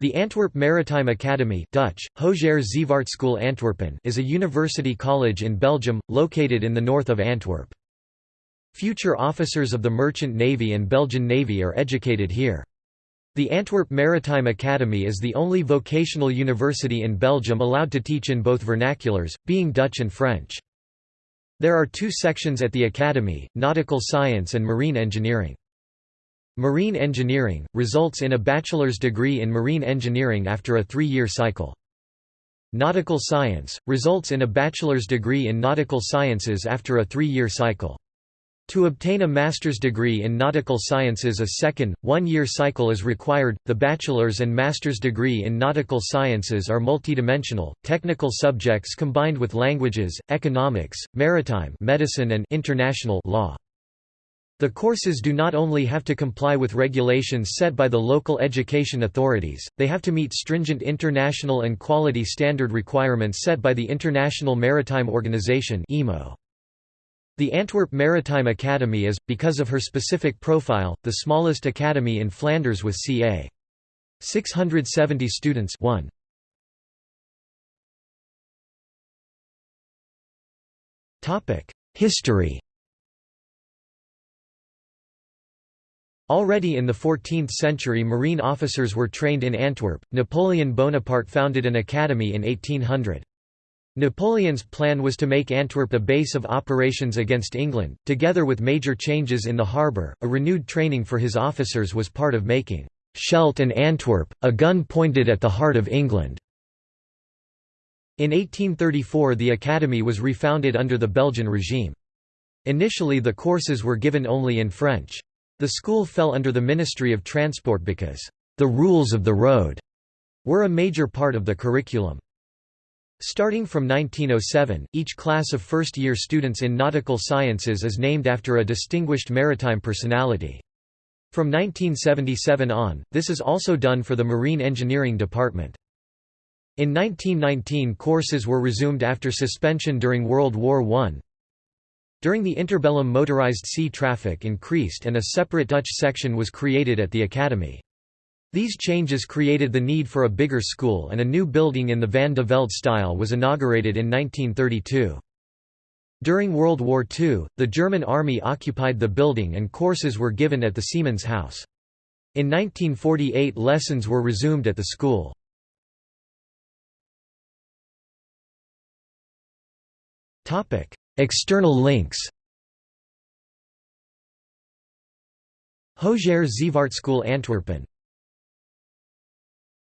The Antwerp Maritime Academy Dutch, Antwerpen is a university college in Belgium, located in the north of Antwerp. Future officers of the Merchant Navy and Belgian Navy are educated here. The Antwerp Maritime Academy is the only vocational university in Belgium allowed to teach in both vernaculars, being Dutch and French. There are two sections at the academy, nautical science and marine engineering. Marine engineering, results in a bachelor's degree in marine engineering after a three-year cycle. Nautical science, results in a bachelor's degree in nautical sciences after a three-year cycle. To obtain a master's degree in nautical sciences a second, one-year cycle is required. The bachelor's and master's degree in nautical sciences are multidimensional, technical subjects combined with languages, economics, maritime medicine and international law. The courses do not only have to comply with regulations set by the local education authorities, they have to meet stringent international and quality standard requirements set by the International Maritime Organization The Antwerp Maritime Academy is, because of her specific profile, the smallest academy in Flanders with ca. 670 students 1. History Already in the 14th century marine officers were trained in Antwerp. Napoleon Bonaparte founded an academy in 1800. Napoleon's plan was to make Antwerp a base of operations against England. Together with major changes in the harbour, a renewed training for his officers was part of making Scheldt and Antwerp, a gun pointed at the heart of England. In 1834 the academy was refounded under the Belgian regime. Initially the courses were given only in French. The school fell under the Ministry of Transport because, "...the rules of the road," were a major part of the curriculum. Starting from 1907, each class of first-year students in nautical sciences is named after a distinguished maritime personality. From 1977 on, this is also done for the Marine Engineering Department. In 1919 courses were resumed after suspension during World War I, during the interbellum motorized sea traffic increased and a separate Dutch section was created at the academy. These changes created the need for a bigger school and a new building in the Van de Velde style was inaugurated in 1932. During World War II, the German army occupied the building and courses were given at the Seamen's House. In 1948 lessons were resumed at the school. External links. Hoger Zeevaartschool Antwerpen